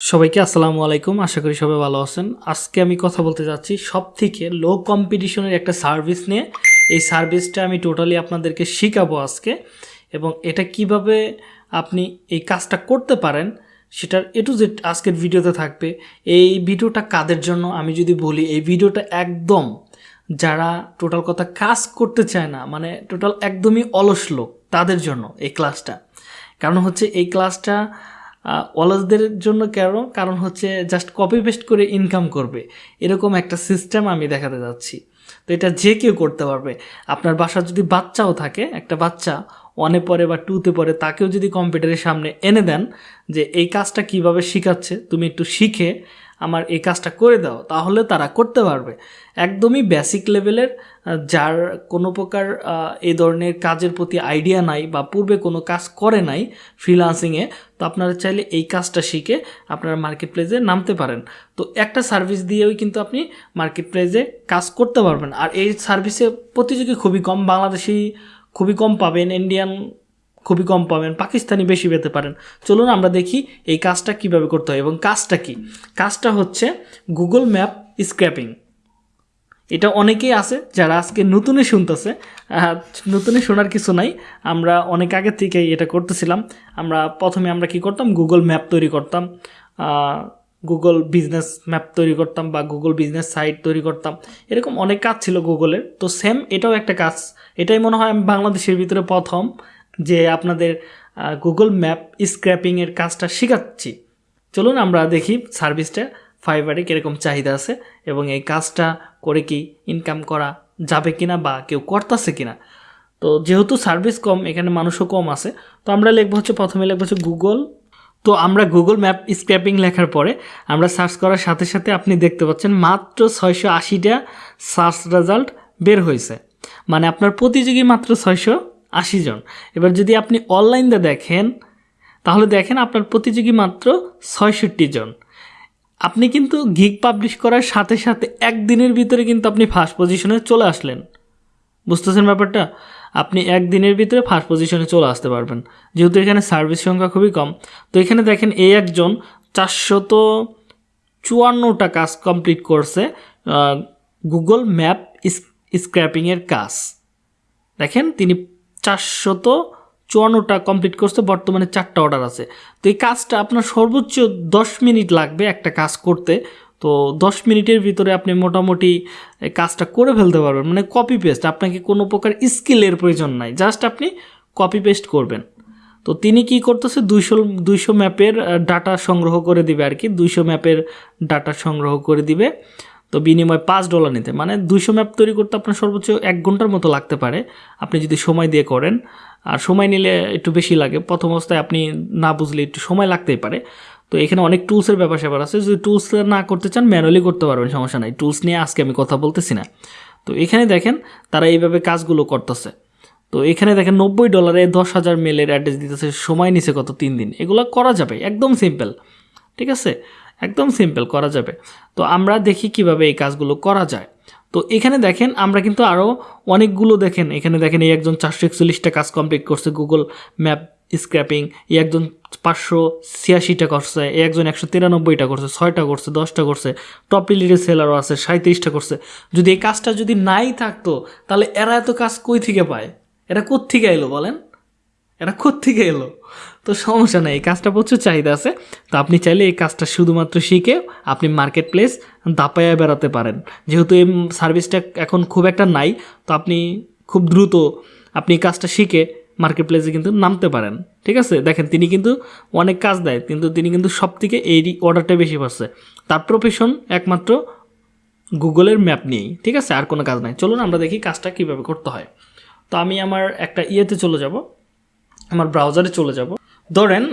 সবাইকে আসসালামু আলাইকুম। আশা করি সবাই ভালো আছেন। আজকে আমি কথা বলতে যাচ্ছি সব থেকে লো কম্পিটিশনের একটা সার্ভিস নিয়ে। এই সার্ভিসটা আমি টোটালি আপনাদেরকে শেখাবো আজকে এবং এটা কীভাবে আপনি এই কাজটা করতে পারেন সেটার এ টু জেড আজকের ভিডিওতে থাকবে। এই ভিডিওটা কাদের জন্য? আমি যদি বলি, এই ভিডিওটা একদম যারা টোটাল কথা কাজ করতে চায় না মানে টোটাল একদমই অলস লোক, তাদের জন্য এই ক্লাসটা কারণ হচ্ছে এই ক্লাসটা অলসদের জন্য কেন? কারণ হচ্ছে জাস্ট কপি পেস্ট করে ইনকাম করবে। এরকম একটা সিস্টেম আমি দেখাতে যাচ্ছি। তো এটা যে কেউ করতে পারবে। আপনার বাসার যদি বাচ্চাও থাকে, একটা বাচ্চা ওয়ানে পরে বা টুতে পরে তাকেও যদি কম্পিউটারের সামনে এনে দেন যে, এই কাজটা কীভাবে শিখাচ্ছে? তুমি একটু শিখে আমার এই কাজটা করে দাও, তাহলে তারা করতে পারবে। একদমই বেসিক লেভেলের যার কোনো প্রকার এই ধরনের কাজের প্রতি আইডিয়া নাই বা পূর্বে কোনো কাজ করে নাই ফ্রিলান্সিংয়ে তো আপনারা চাইলে এই কাজটা শিখে আপনারা মার্কেট প্লেসে নামতে পারেন। তো একটা সার্ভিস দিয়েও কিন্তু আপনি মার্কেট প্লেসে কাজ করতে পারবেন। আর এই সার্ভিসে প্রতিযোগী খুবই কম বাংলাদেশি খুবই কম পাবেন ইন্ডিয়ান খুবই কম পাবেন পাকিস্তানি বেশি পেতে পারেন। চলুন আমরা দেখি এই কাজটা কীভাবে করতে হয় এবং কাজটা কি? কাজটা হচ্ছে গুগল ম্যাপ স্ক্র্যাপিং এটা অনেকেই আছে যারা আজকে নতুনে শুনতেছে আহ, নতুনে শোনার কিছু নাই। আমরা অনেক আগে থেকেই এটা করতেছিলাম। আমরা প্রথমে আমরা কি করতাম? গুগল ম্যাপ তৈরি করতাম গুগল বিজনেস ম্যাপ তৈরি করতাম বা গুগল বিজনেস সাইট তৈরি করতাম। এরকম অনেক কাজ ছিল গুগলের তো সেম এটাও একটা কাজ। এটাই মনে হয় আমি বাংলাদেশের ভিতরে প্রথম। যে আপনাদের গুগল ম্যাপ স্ক্র্যাপিংয়ের কাজটা শেখাচ্ছি। চলুন আমরা দেখি সার্ভিসটা ফাইবারে কীরকম চাহিদা আছে এবং এই কাজটা করে কি ইনকাম করা যাবে কিনা বা কেউ করতেছে কিনা। তো যেহেতু সার্ভিস কম, এখানে মানুষও কম আছে, তো আমরা লিখব হচ্ছে, প্রথমে লিখব হচ্ছে গুগল তো আমরা গুগল ম্যাপ স্ক্র্যাপিং লেখার পরে আমরা সার্চ করার সাথে সাথে আপনি দেখতে পাচ্ছেন মাত্র ছয়শো আশিটা সার্চ রেজাল্ট বের হয়েছে। মানে আপনার প্রতিযোগী মাত্র ছয়শো আশি জন। এবার যদি আপনি অনলাইনে দেখেন, তাহলে দেখেন আপনার প্রতিযোগী মাত্র ছয়ষট্টি জন। আপনি কিন্তু গিগ পাবলিশ করার সাথে সাথে একদিনের ভিতরে কিন্তু আপনি ফার্স্ট পজিশনে চলে আসলেন। বুঝতেছেন ব্যাপারটা? আপনি একদিনের ভিতরে ফার্স্ট পজিশনে চলে আসতে পারবেন। যেহেতু এখানে সার্ভিস সংখ্যা খুবই কম। তো এখানে দেখেন এই একজন চারশত চুয়ান্নটা কাজ কমপ্লিট করছে গুগল ম্যাপ স্ক্র্যাপিংয়ের কাজ। দেখেন তিনি চারশত চুয়ান্নটা কমপ্লিট করছে, বর্তমানে চারটা অর্ডার আছে। তো এই কাজটা আপনার সর্বোচ্চ দশ মিনিট লাগবে একটা কাজ করতে। তো দশ মিনিটের ভিতরে আপনি মোটামুটি কাজটা করে ফেলতে পারবেন। মানে কপি পেস্ট আপনাকে কোনো প্রকার স্কিলের প্রয়োজন নাই জাস্ট আপনি কপি পেস্ট করবেন। তো তিনি কি করতেছে, দুইশো দুইশো ম্যাপের ডাটা সংগ্রহ করে দিবে আর কি, দুইশো ম্যাপের ডাটা সংগ্রহ করে দিবে। তো বিনিময়ে পাঁচ ডলার নিতে। মানে দুইশো ম্যাপ তৈরি করতে আপনার সর্বোচ্চ এক ঘণ্টার মতো লাগতে পারে। আপনি যদি সময় দিয়ে করেন, আর সময় নিলে একটু বেশি লাগে। প্রথম অবস্থায় আপনি না বুঝলে একটু সময় লাগতেই পারে। তো এখানে অনেক টুলসের ব্যাপার স্যাপার আছে। যদি টুলস না করতে চান, ম্যানুয়ালি করতে পারবেন, সমস্যা নাই। টুলস নিয়ে আজকে আমি কথা বলতেছি না। তো এখানে দেখেন, তারা এইভাবে কাজগুলো করতেছে। তো এখানে দেখেন, নব্বই ডলারে দশ হাজার মেলের অ্যাড্রেস দিতেছে। সময় নিছে কত? তিন দিন। এগুলো করা যাবে। একদম সিম্পল ঠিক আছে? একদম সিম্পল করা যাবে। তো আমরা দেখি কীভাবে এই কাজগুলো করা যায়। তো এখানে দেখেন, আমরা কিন্তু আরও অনেকগুলো দেখেন, এখানে দেখেন এই একজন চারশো একচল্লিশটা কাজ কমপ্লিট করছে গুগল ম্যাপ স্ক্র্যাপিং এই একজন পাঁচশো ছিয়াশিটা করছে, এই একজন একশো তিরানব্বইটা করছে, ছয়টা করছে, দশটা করছে টপ রিলেটেড সেলারও আছে সাঁত্রিশটা করছে। যদি এই কাজটা যদি নাই থাকতো, তাহলে এরা এত কাজ কই থেকে পায়? এরা কোত্থেকে এলো বলেন? এরা থেকে এলো? তো সমস্যা নেই, এই কাজটা প্রচুর চাহিদা আছে। তো আপনি চাইলে এই কাজটা শুধুমাত্র শিখে আপনি মার্কেট প্লেস দাপায়া বেড়াতে পারেন। যেহেতু এই সার্ভিসটা এখন খুব একটা নাই, তো আপনি খুব দ্রুত আপনি কাজটা শিখে মার্কেট প্লেসে কিন্তু নামতে পারেন। ঠিক আছে? দেখেন, তিনি কিন্তু অনেক কাজ দেয়, কিন্তু তিনি কিন্তু সব থেকে এই অর্ডারটা বেশি পাচ্ছে। তার প্রফেশন একমাত্র গুগলের ম্যাপ নিয়েই। ঠিক আছে? আর কোনো কাজ নাই। চলুন আমরা দেখি কাজটা কীভাবে করতে হয়। তো আমি আমার একটা ইয়েতে চলে যাব। আমার ব্রাউজারে চলে যাব। ধরেন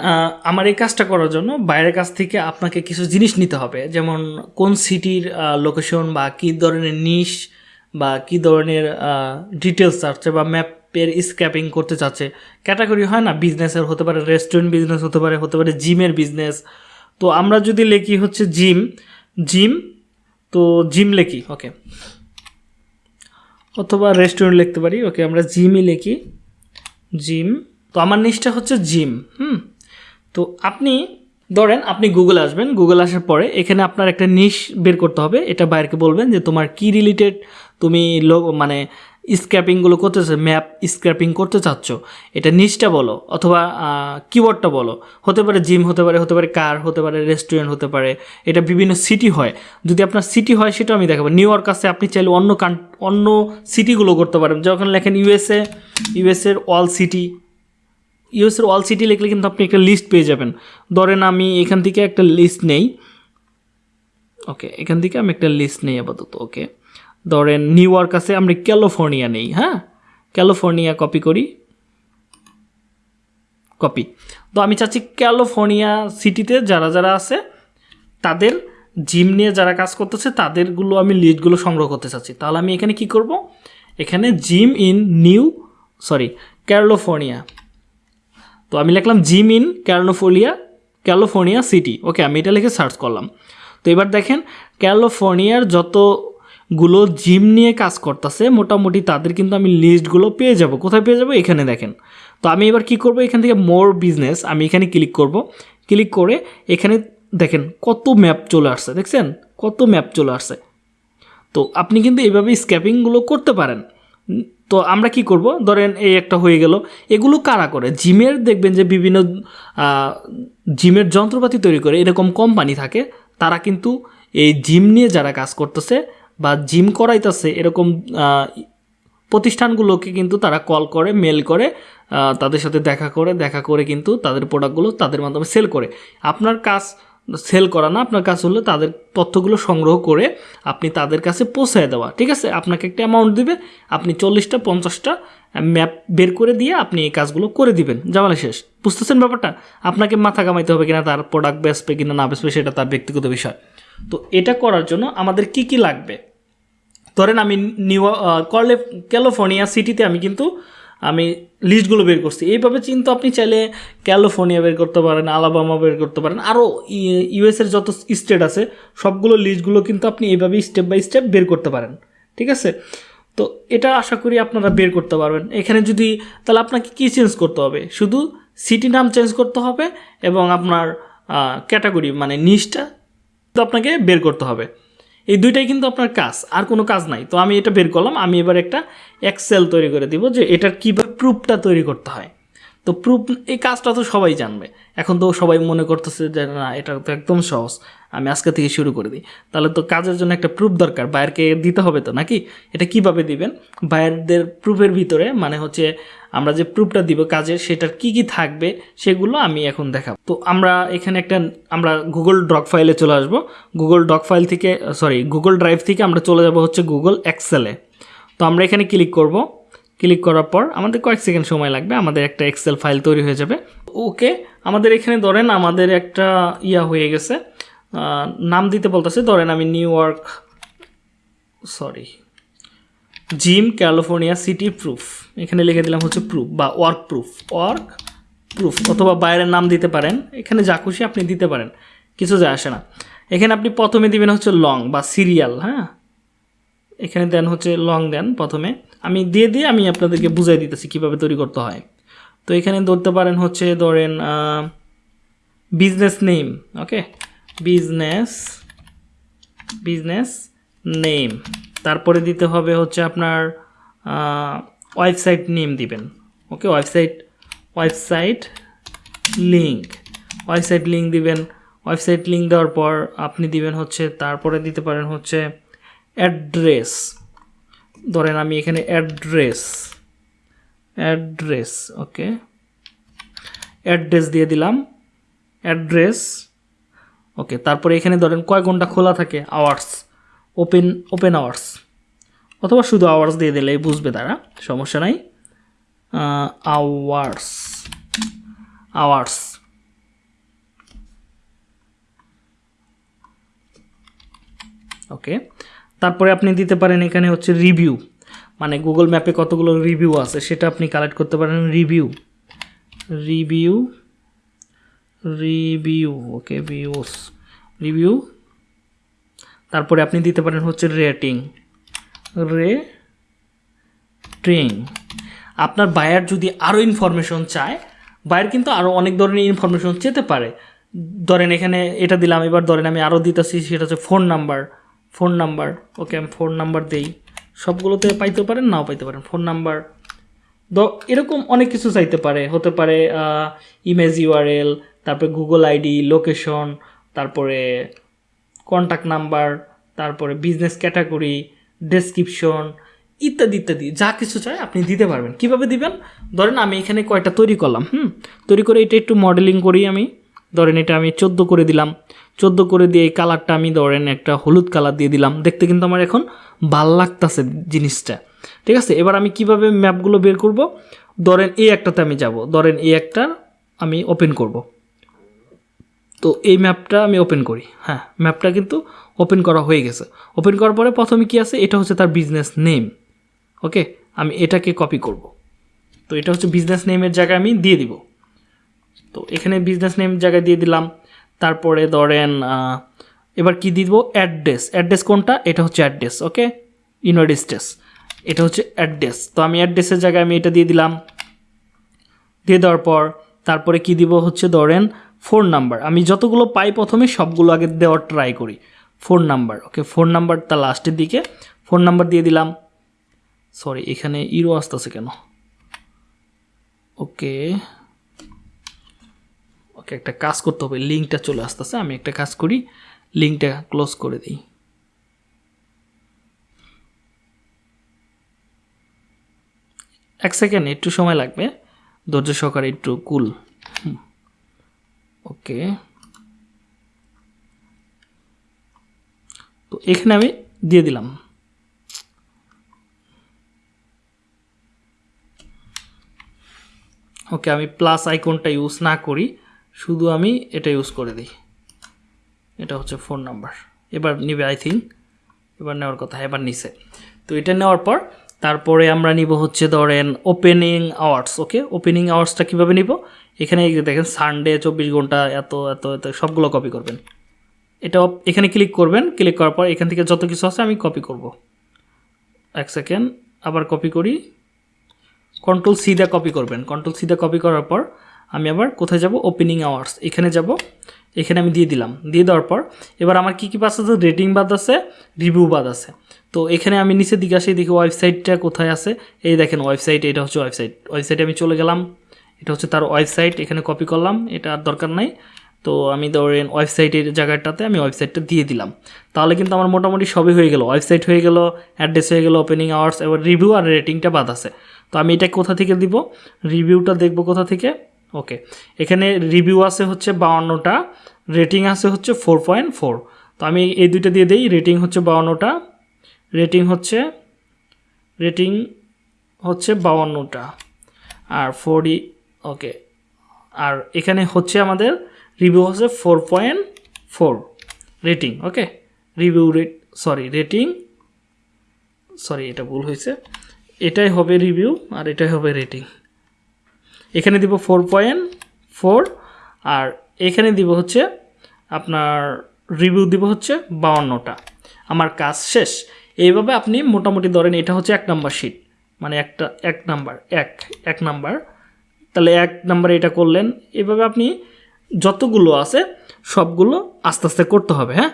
আমার এই কাজটা করার জন্য বাইরের কাছ থেকে আপনাকে কিছু জিনিস নিতে হবে। যেমন কোন সিটির লোকেশন বা কী ধরনের নিশ বা কী ধরনের ডিটেলস চাচ্ছে বা ম্যাপের স্ক্যাপিং করতে চাচ্ছে। ক্যাটাগরি হয় না বিজনেসের হতে পারে রেস্টুরেন্ট বিজনেস হতে পারে হতে পারে জিমের বিজনেস তো আমরা যদি লেখি হচ্ছে জিম জিম তো জিম লেখি ওকে অথবা রেস্টুরেন্ট লিখতে পারি ওকে আমরা জিমই লিখি। জিম তো আমার নিচটা হচ্ছে জিম, হুম? তো আপনি, ধরেন আপনি গুগল আসবেন গুগল আসার পরে এখানে আপনার একটা নিশ বের করতে হবে। এটা বাইরকে বলবেন যে তোমার কি রিলেটেড তুমি লো মানে স্ক্র্যাপিংগুলো করতেছে ম্যাপ স্ক্র্যাপিং করতে চাচ্ছ। এটা নিচটা বলো, অথবা কিওয়ার্ডটা বলো। হতে পারে জিম, হতে পারে হতে পারে কার হতে পারে রেস্টুরেন্ট হতে পারে। এটা বিভিন্ন সিটি হয়। যদি আপনার সিটি হয় সেটা আমি দেখাবো। নিউ ইয়র্ক আছে, আপনি চাইলে অন্য কান অন্য সিটিগুলো করতে পারেন। যখন লেখেন ইউএসএ ইউএসএর অল সিটি ইউএসের অল সিটি লিখলে কিন্তু আপনি একটা লিস্ট পেয়ে যাবেন। ধরেন আমি এখান থেকে একটা লিস্ট নেই। ওকে এখান থেকে আমি একটা লিস্ট নেই আপাতত ওকে ধরেন নিউ ইয়র্ক আছে, আমরা ক্যালিফোর্নিয়া নেই হ্যাঁ? ক্যালিফোর্নিয়া কপি করি। কপি তো আমি চাচ্ছি ক্যালিফোর্নিয়া সিটিতে যারা যারা আছে, তাদের জিম নিয়ে যারা কাজ করতেছে, তাদেরগুলো আমি লিস্টগুলো সংগ্রহ করতে চাচ্ছি। তাহলে আমি এখানে কি করব? এখানে gym in new sorry California. তো আমি লিখলাম gym in California California city. Okay, আমি এটা লিখে সার্চ করলাম। তো এবার দেখেন, ক্যালিফোর্নিয়ার যতগুলো জিম নিয়ে কাজ করতেছে, মোটামুটি তাদের কিন্তু আমি লিস্টগুলো পেয়ে যাব। কোথায় পেয়ে যাব? এখানে দেখেন। তো আমি এবার কি করব? এখান থেকে মোর বিজনেস আমি এখানে ক্লিক করব। ক্লিক করে এখানে দেখেন কত ম্যাপ চলে আসছে, দেখছেন? কত ম্যাপ চলে আসছে। তো আপনি কিন্তু এইভাবে স্ক্যাপিংগুলো করতে পারেন। তো আমরা কি করব? ধরেন এই একটা হয়ে গেল। এগুলো কারা করে? জিমের দেখবেন যে বিভিন্ন জিমের যন্ত্রপাতি তৈরি করে। এরকম কোম্পানি থাকে। তারা কিন্তু এই জিম নিয়ে যারা কাজ করতেছে বা জিম করাইতেছে, এরকম প্রতিষ্ঠানগুলোকে কিন্তু তারা কল করে, মেল করে তাদের সাথে দেখা করে দেখা করে কিন্তু তাদের প্রোডাক্টগুলো তাদের মাধ্যমে সেল করে। আপনার কাজ সেল করা না, আপনার কাজ হলো তাদের তথ্যগুলো সংগ্রহ করে আপনি তাদের কাছে পৌঁছায় দেওয়া, ঠিক আছে? আপনাকে একটা অ্যামাউন্ট দিবে, আপনি চল্লিশটা, পঞ্চাশটা ম্যাপ বের করে দিয়ে আপনি এই কাজগুলো করে দিবেন। জামালে শেষ। বুঝতেছেন ব্যাপারটা? আপনাকে মাথা কামাইতে হবে কিনা, তার প্রোডাক্ট বেসবে কিনা, না বেসবে সেটা তার ব্যক্তিগত বিষয়। তো এটা করার জন্য আমাদের কি কি লাগবে? ধরেন আমি নিউ ক্যালিফোর্নিয়া সিটিতে আমি কিন্তু আমি লিস্টগুলো বের করছি। এইভাবে কিন্তু আপনি চাইলে ক্যালিফোর্নিয়া বের করতে পারেন আলাবামা বের করতে পারেন আরও ইউএসের যত স্টেট আছে, সবগুলো লিস্টগুলো কিন্তু আপনি এইভাবে স্টেপ বাই স্টেপ বের করতে পারেন। ঠিক আছে? তো এটা আশা করি আপনারা বের করতে পারবেন। এখানে যদি, তাহলে আপনাকে কী চেঞ্জ করতে হবে? শুধু সিটি নাম চেঞ্জ করতে হবে এবং আপনার ক্যাটাগরি মানে নিচটা আপনাকে বের করতে হবে। এই দুইটাই কিন্তু আপনার কাজ, আর কোনো কাজ নাই। তো আমি এটা বের করলাম, আমি এবার একটা এক্সেল তৈরি করে দিব যে এটার কীভাবে প্রুফটা তৈরি করতে হয়। তো প্রুফ এই কাজটা তো সবাই জানবে। এখন তো সবাই মনে করতেছে যে, না এটা তো একদম সহজ। আমি আজকে থেকে শুরু করে দিই। তাহলে তো কাজের জন্য একটা প্রুফ দরকার। বায়ারকে দিতে হবে তো নাকি? এটা কীভাবে দিবেন? বায়ারদের প্রুফের ভিতরে মানে হচ্ছে, আমরা যে প্রুফটা দিব কাজের, সেটার কি কি থাকবে সেগুলো আমি এখন দেখাবো। তো আমরা এখানে একটা, আমরা গুগল ডক ফাইলে চলে আসব। গুগল ডক ফাইল থেকে সরি গুগল ড্রাইভ থেকে আমরা চলে যাব হচ্ছে গুগল এক্সেলে তো আমরা এখানে ক্লিক করব। ক্লিক করার পর আমাদের কয়েক সেকেন্ড সময় লাগবে, আমাদের একটা এক্সেল ফাইল তৈরি হয়ে যাবে। ওকে, আমাদের এখানে ধরেন আমাদের একটা ইয়া হয়ে গেছে নাম দিতে বলতেছে, ধরেন আমি New York, sorry, gym California city proof, এখানে লিখে দিলাম হচ্ছে প্রুফ বা ওয়ার্ক প্রুফ ওয়ার্ক প্রুফ অথবা বাইরের নাম দিতে পারেন, এখানে যা খুশি আপনি দিতে পারেন, কিছু যায় আসে না। এখানে আপনি প্রথমে দিবেন হচ্ছে লং বা সিরিয়াল হ্যাঁ? এখানে দেন হচ্ছে লং দেন প্রথমে। আমি দিয়ে দিয়ে আমি আপনাদেরকে বুঝাই দিতেছি কীভাবে তৈরি করতে হয়। তো এখানে ধরতে পারেন হচ্ছে ধরেন business name okay business business name তারপরে দিতে হবে হচ্ছে আপনার ওয়েবসাইট নেম দিবেন okay website website link website link দিবেন। ওয়েবসাইট লিঙ্ক দেওয়ার পর আপনি দিবেন হচ্ছে, তারপরে দিতে পারেন হচ্ছে অ্যাড্রেস। ধরেন আমি এখানে অ্যাড্রেস। অ্যাড্রেস, ওকে। অ্যাড্রেস দিয়ে দিলাম। Address, okay. তারপরে এখানে ধরেন কয় ঘণ্টা খোলা থাকে? আওয়ার্স। Open open hours. অথবা শুধু আওয়ার্স দিয়ে দিলেই বুঝবে তারা, সমস্যা নাই। আওয়ার্স। আওয়ার্স। ওকে। তারপরে আপনি দিতে পারেন এখানে হচ্ছে রিভিউ মানে গুগল ম্যাপে কতগুলো রিভিউ আছে, সেটা আপনি কালেক্ট করতে পারেন। Review review review okay views review তারপরে আপনি দিতে পারেন হচ্ছে রেটিং রেটিং আপনার বায়ার যদি আরও ইনফরমেশন চায় বায়ার কিন্তু আরও অনেক ধরনের ইনফরমেশন চেতে পারে। ধরেন এখানে এটা দিলাম, এবার ধরেন আমি আরও দিতেছি, সেটা হচ্ছে phone number phone number, okay আমি ফোন নাম্বার দেই। সবগুলোতে পাইতে পারেন, নাও পাইতে পারেন, ফোন নাম্বার। দ এরকম অনেক কিছু চাইতে পারে, হতে পারে ইমেজ ইউআরএল তারপরে গুগল আইডি লোকেশন তারপরে কন্ট্যাক্ট নাম্বার তারপরে বিজনেস ক্যাটাগরি ডেসক্রিপশন ইত্যাদি ইত্যাদি। যা কিছু চাই আপনি দিতে পারবেন। কীভাবে দিবেন? ধরেন আমি এখানে কয়টা তৈরি করলাম, হুম? তৈরি করে এটা একটু মডেলিং করি আমি। ধরেন এটা আমি চোদ্দ করে দিলাম। চোদ্দ করে দিয়ে এই কালারটা আমি ধরেন একটা হলুদ কালার দিয়ে দিলাম। দেখতে কিন্তু আমার এখন ভালো লাগতেছে জিনিসটা। ঠিক আছে? এবার আমি কীভাবে ম্যাপগুলো বের করব? ধরেন এই একটাতে আমি যাব। ধরেন এই একটা আমি ওপেন করব। তো এই ম্যাপটা আমি ওপেন করি। হ্যাঁ ম্যাপটা কিন্তু ওপেন করা হয়ে গেছে। ওপেন করার পরে প্রথমে কি আছে? এটা হচ্ছে তার বিজনেস নেম ওকে আমি এটাকে কপি করব। তো এটা হচ্ছে বিজনেস নেমের জায়গায় আমি দিয়ে দিব। তো এখানে বিজনেস নেম জায়গায় দিয়ে দিলাম। তারপরে ধরেন এবার কি দিব? অ্যাড্রেস অ্যাড্রেস কোনটা? এটা হচ্ছে অ্যাড্রেস ওকে ইউনাইটেড স্টেটস এটা হচ্ছে অ্যাড্রেস তো আমি অ্যাড্রেসের জায়গায় আমি এটা দিয়ে দিলাম। দিয়ে দেওয়ার পর তারপরে কি দিব? হচ্ছে ধরেন ফোন নাম্বার আমি যতগুলো পাই প্রথমে সবগুলো আগে দেওয়ার ট্রাই করি। Phone number okay phone number তা লাস্টের দিকে। ফোন নাম্বার দিয়ে দিলাম। সরি এখানে ইরো আসতেছে কেন? ওকে ওকে একটা কাজ করতে হবে, লিঙ্কটা চলে আসতেছে, আমি একটা কাজ করি, লিঙ্কটা ক্লোজ করে দিই। এক সেকেন্ড, একটু সময় লাগবে, ধৈর্য সহকারে একটু কুল। ওকে। তো এখানে আমি দিয়ে দিলাম। ওকে, আমি প্লাস আইকনটা ইউজ না করি শুধু আমি এটা ইউজ করে দিই। এটা হচ্ছে ফোন নাম্বার এবার নিবে আই থিঙ্ক এবার নেওয়ার কথা, এবার নিছে। তো এটা নেওয়ার পর, তারপরে আমরা নিব হচ্ছে ধরেন ওপেনিং আওয়ার্স ওকে ওপেনিং আওয়ার্সটা কীভাবে নিব? এখানে দেখেন সানডে চব্বিশ ঘণ্টা এত এত এত, সবগুলো কপি করবেন। এটা এখানে ক্লিক করবেন। ক্লিক করার পর এখান থেকে যত কিছু আছে আমি কপি করব। এক সেকেন্ড আবার কপি করি। কন্ট্রোল সি দিয়ে কপি করবেন। কন্ট্রোল সি দিয়ে কপি করার পর আমি আবার কোথায় যাব? ওপেনিং আওয়ার্স এখানে যাব। এখানে আমি দিয়ে দিলাম। দিয়ে দেওয়ার পর এবার আমার কী কী পাস আছে? রেটিং বাদ আছে রিভিউ বাদ আছে। তো এখানে আমি নিচের দিকে আসি, দেখি ওয়েবসাইটটা কোথায় আছে। এই দেখেন ওয়েবসাইট এটা হচ্ছে ওয়েবসাইট ওয়েবসাইটে আমি চলে গেলাম। এটা হচ্ছে তার ওয়েবসাইট এখানে কপি করলাম। এটা আর দরকার নাই। তো আমি ধরেন ওয়েবসাইটের জায়গাটাতে আমি ওয়েবসাইটটা দিয়ে দিলাম। তাহলে কিন্তু আমার মোটামুটি সবই হয়ে গেল। ওয়েবসাইট হয়ে গেল অ্যাড্রেস হয়ে গেল ওপেনিং আওয়ার্স এবার রিভিউ আর রেটিংটা বাদ আছে। তো আমি এটা কোথা থেকে দিব? রিভিউটা দেখব কোথা থেকে? ওকে এখানে রিভিউ আছে হচ্ছে বাউান্নটা রেটিং আছে হচ্ছে ফোর পয়েন্ট ফোর তো আমি এই দুইটা দিয়ে দিই রেটিং হচ্ছে বাউান্নটা রেটিং হচ্ছে রেটিং হচ্ছে বাউান্নটা আর ফোরই ওকে আর এখানে হচ্ছে আমাদের রিভিউ হচ্ছে four point four rating okay review rate sorry rating sorry এটা ভুল হয়েছে। এটাই হবে রিভিউ আর এটাই হবে রেটিং এখানে দিব ফোর পয়েন্ট ফোর আর এখানে দিব হচ্ছে আপনার রিভিউ দিব হচ্ছে বাউান্নটা। আমার কাজ শেষ। এইভাবে আপনি মোটামুটি ধরেন এটা হচ্ছে এক নাম্বার শিট মানে একটা, এক নাম্বার এক এক নাম্বার তাহলে এক নাম্বারে এটা করলেন। এভাবে আপনি যতগুলো আছে সবগুলো আস্তে আস্তে করতে হবে হ্যাঁ?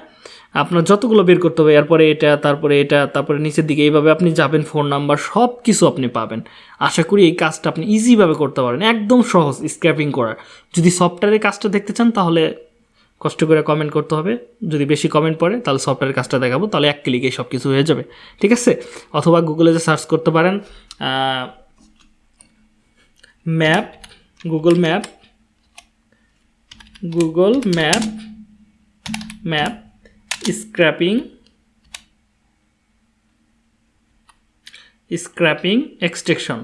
আপনার যতগুলো বের করতে হবে, এরপরে এটা, তারপরে এটা, তারপরে নিচের দিকে, এইভাবে আপনি যাবেন ফোন নাম্বার সব কিছু আপনি পাবেন। আশা করি এই কাজটা আপনি ইজিভাবে করতে পারেন, একদম সহজ স্ক্র্যাপিং করার যদি সফটওয়্যারের কাজটা দেখতে চান, তাহলে কষ্ট করে কমেন্ট করতে হবে। যদি বেশি কমেন্ট পড়ে, তাহলে সফটওয়্যারের কাজটা দেখাবো, তাহলে এক ক্লিকে সব কিছু হয়ে যাবে। ঠিক আছে? অথবা গুগলে যে সার্চ করতে পারেন map Google map Google map map scraping scraping extraction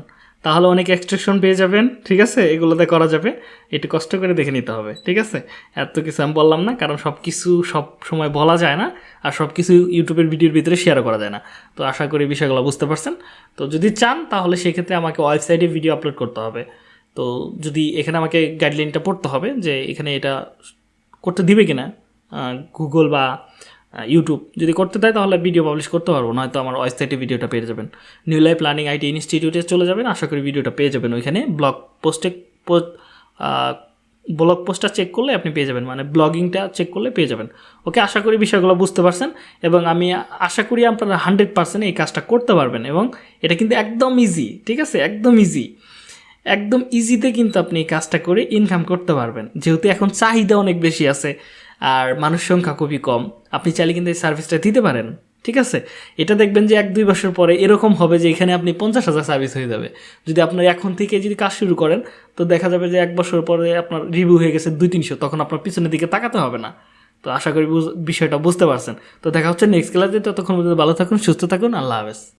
তাহলে অনেক এক্সট্রেকশন পেয়ে যাবেন, ঠিক আছে? এগুলোতে করা যাবে। একটু কষ্ট করে দেখে নিতে হবে, ঠিক আছে? এত কিছু আমি বললাম না, কারণ সব কিছু সব সময় বলা যায় না, আর সব কিছু ইউটিউবের ভিডিওর ভিতরে শেয়ার করা যায় না। তো আশা করি বিষয়গুলো বুঝতে পারছেন। তো যদি চান, তাহলে সেক্ষেত্রে আমাকে ওয়েবসাইটে ভিডিও আপলোড করতে হবে। তো যদি এখানে আমাকে গাইডলাইনটা পড়তে হবে যে এখানে এটা করতে দিবে কিনা গুগল বা ইউটিউব যদি করতে দেয় তাহলে ভিডিও পাবলিশ করতে পারব, নয়তো আমার ওয়েবসাইটে ভিডিওটা পেয়ে যাবেন। নিউ লাইফ প্ল্যানিং আইটি ইনস্টিটিউটে চলে যাবেন, আশা করি ভিডিওটা পেয়ে যাবেন ওইখানে। ব্লগ পোস্টে ব্লগ পোস্টটা চেক করলে আপনি পেয়ে যাবেন মানে ব্লগিংটা চেক করলে পেয়ে যাবেন। ওকে আশা করি বিষয়গুলো বুঝতে পারছেন এবং আমি আশা করি আপনারা হান্ড্রেড পার্সেন্ট এই কাজটা করতে পারবেন এবং এটা কিন্তু একদম ইজি ঠিক আছে? একদম ইজি একদম ইজিতে কিন্তু আপনি এই কাজটা করে ইনকাম করতে পারবেন। যেহেতু এখন চাহিদা অনেক বেশি আছে আর মানুষ সংখ্যা খুবই কম। আপনি চাইলে কিন্তু এই সার্ভিসটা দিতে পারেন, ঠিক আছে? এটা দেখবেন যে এক দুই বছর পরে এরকম হবে যে এখানে আপনি পঞ্চাশ হাজার সার্ভিস হয়ে যাবে। যদি আপনার এখন থেকে যদি কাজ শুরু করেন, তো দেখা যাবে যে এক বছর পরে আপনার রিভিউ হয়ে গেছে দুই তিনশো তখন আপনার পিছনের দিকে তাকাতে হবে না। তো আশা করি বিষয়টা বুঝতে পারছেন। তো দেখা হচ্ছে নেক্সট ক্লাসে ততক্ষণ পর্যন্ত ভালো থাকুন, সুস্থ থাকুন, আল্লাহ হাফেজ।